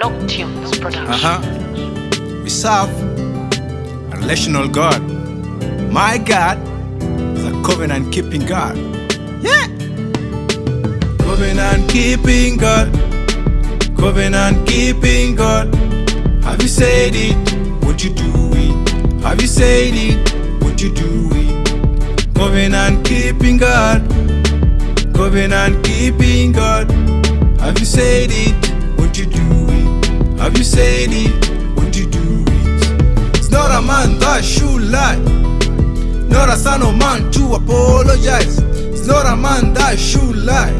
Noctunes Production. Uh huh. We serve a relational God. My God is a covenant keeping God. Yeah. Covenant keeping God. Covenant keeping God. Have you said it? Would you do it? Have you said it? Would you do it? Covenant keeping God. Covenant keeping God. Have you said it? Have you said it? Would you do it? It's not a man that should lie. Not a son of man to apologize. It's not a man that should lie.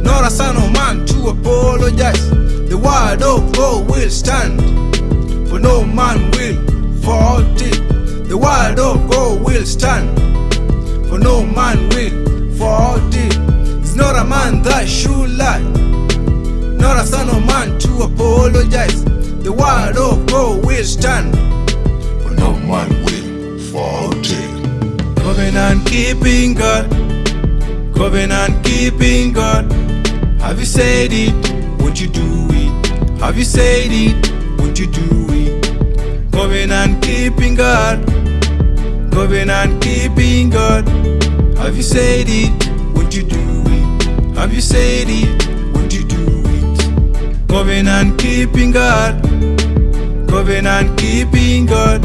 Not a son of man to apologize. The word of God will stand, for no man will fault it. The word of God will stand, for no man will fault it. It's not a man that should lie, apologize. The word of God will stand, but no man will fault it. Covenant keeping God, covenant keeping God. Have you said it? Would you do it? Have you said it? Would you do it? Covenant keeping God, covenant keeping God. Have you said it? Would you do it? Have you said it? Covenant keeping God, covenant keeping God.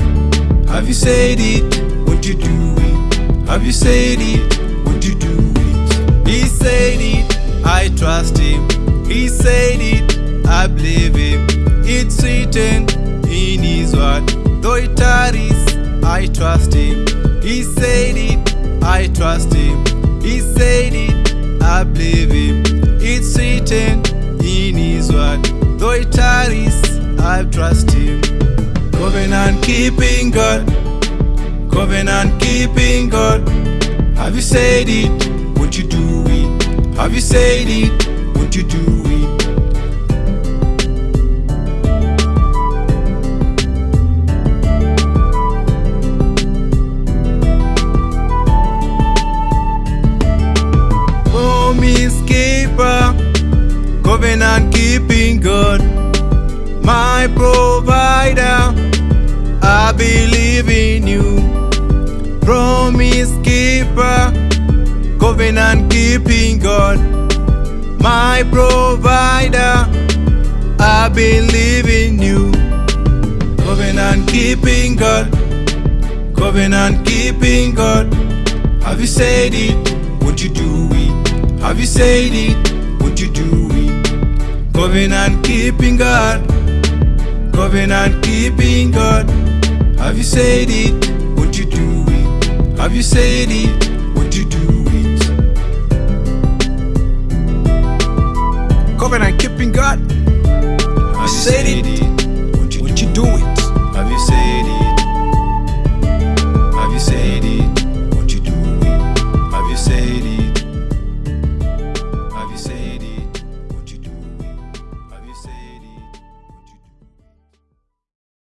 Have you said it? Would you do it? Have you said it? Would you do it? He said it, I trust him. He said it, I believe him. It's written in his word. Though it tarries, I trust him. He said it, I trust him. He said it, I believe him. It's written trust him. Covenant keeping God, covenant keeping God. Have you said it? Would you do it? Have you said it? Would you do my provider. I believe in you. Promise keeper, covenant keeping God, my provider. I believe in you. Covenant keeping God, covenant keeping God. Have you said it? Would you do it? Have you said it? Would you do it? Covenant keeping God, Covenant keeping God, have you said it? Would you do it? Have you said it? Would you do it? Covenant keeping God, have you said it? Would you do it? Have you said it?